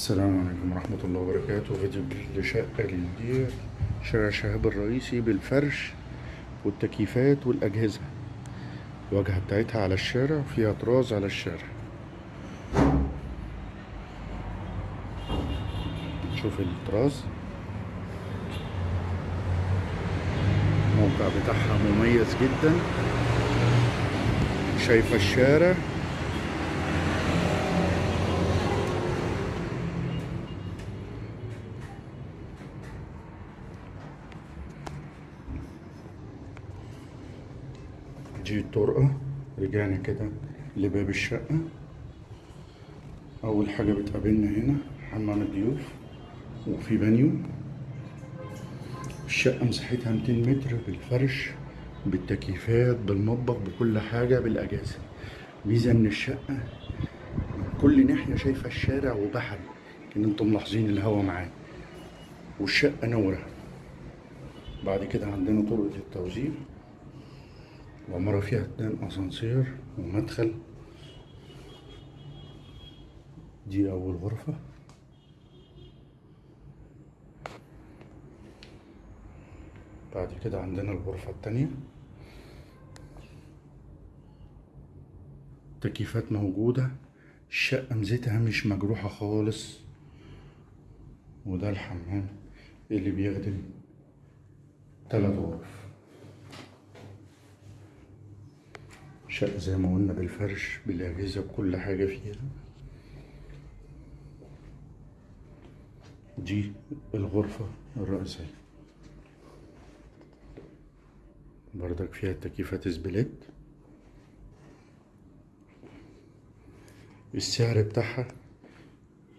السلام عليكم ورحمة الله وبركاته. فيديو جديد لشقة للبيع شارع شهاب الرئيسي بالفرش والتكييفات والأجهزة. الواجهة بتاعتها على الشارع فيها طراز على الشارع. شوف الطراز. الموقع بتاعها مميز جدا. شايفة الشارع. دي الطرقة رجعنا كده لباب الشقة. أول حاجة بتقابلنا هنا حمام الضيوف وفي بانيو. الشقة مساحتها 200 متر بالفرش بالتكييفات بالمطبخ بكل حاجة بالأجهزة. ميزة إن الشقة كل ناحية شايفة الشارع وبحري كان أنتم ملاحظين الهوا معاه والشقة نورة. بعد كده عندنا طرقة التوزيع العمارة فيها اتنين أسانسير ومدخل. دي أول غرفة. بعد كده عندنا الغرفة التانية. تكييفات موجودة. الشقة ميزتها مش مجروحة خالص. وده الحمام اللي بيخدم تلات غرف. شقة زي ما قلنا بالفرش بالأجهزة بكل حاجة فيها. دي الغرفة الرئيسية. بردك فيها تكييفات سبليت. السعر بتاعها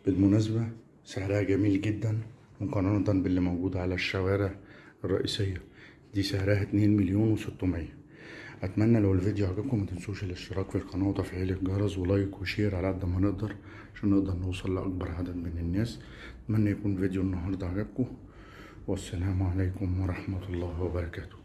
بالمناسبة سعرها جميل جدا مقارنة باللي موجود على الشوارع الرئيسية. دي سعرها اتنين مليون وستمية. أتمنى لو الفيديو عجبكم ما تنسوش الاشتراك في القناة وتفعيل الجرس و like و share على قد ما نقدر عشان نقدر نوصل لأكبر عدد من الناس. أتمنى يكون فيديو النهارده عجبكم. والسلام عليكم ورحمة الله وبركاته.